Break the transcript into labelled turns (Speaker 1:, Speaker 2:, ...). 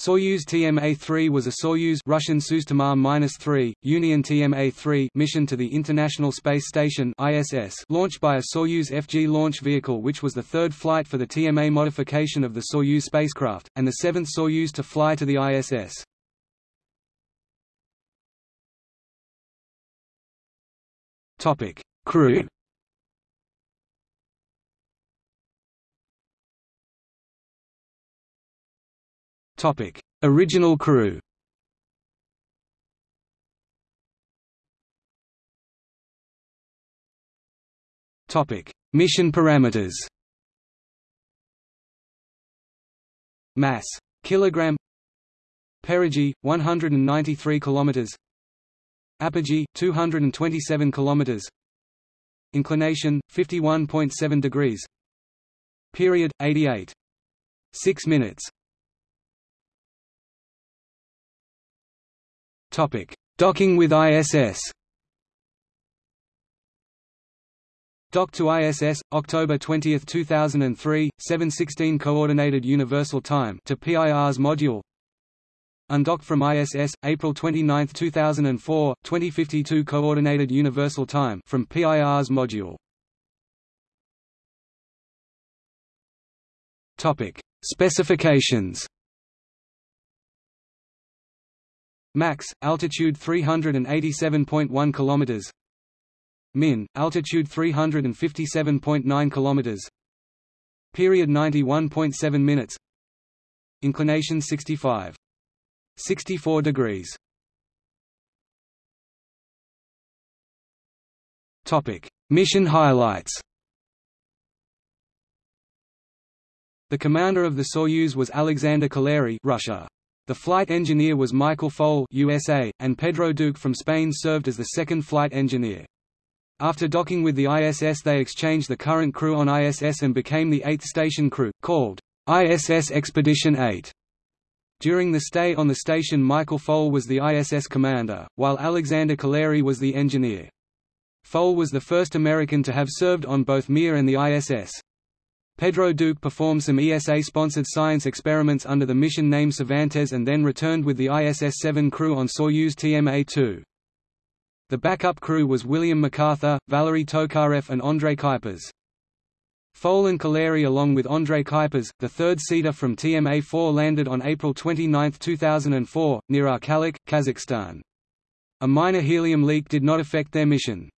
Speaker 1: Soyuz TMA-3 was a Soyuz Russian Sustama-3, Union TMA-3 mission to the International Space Station ISS launched by a Soyuz FG launch vehicle which was the third flight for the TMA modification of the Soyuz spacecraft, and the seventh Soyuz to fly to the ISS. Topic: Crew Topic: Original crew. Topic: Mission parameters. Mass kilogram. Perigee 193 kilometers. Apogee 227 kilometers. Inclination 51.7 degrees. Period 88. 6 minutes. Docking with ISS. Dock to ISS, October 20, 2003, 7:16 Coordinated Universal Time to Pirs module. Undock from ISS, April 29, 2004, 2052 Coordinated Universal Time from Pirs module. Topic: Specifications. Max altitude 387.1 kilometers. Min altitude 357.9 kilometers. Period 91.7 minutes. Inclination 65. 64 degrees. Topic: Mission highlights. The commander of the Soyuz was Alexander Kaleri, Russia. The flight engineer was Michael Foale USA, and Pedro Duque from Spain served as the second flight engineer. After docking with the ISS they exchanged the current crew on ISS and became the eighth station crew, called ISS Expedition 8. During the stay on the station Michael Foale was the ISS commander, while Alexander Kaleri was the engineer. Foale was the first American to have served on both Mir and the ISS. Pedro Duque performed some ESA-sponsored science experiments under the mission name Cervantes and then returned with the ISS-7 crew on Soyuz TMA-2. The backup crew was William McArthur, Valery Tokarev and Andrei Kuipers. Foale and Kaleri along with Andrei Kuipers, the third-seater from TMA-4 landed on April 29, 2004, near Arkalyk, Kazakhstan. A minor helium leak did not affect their mission.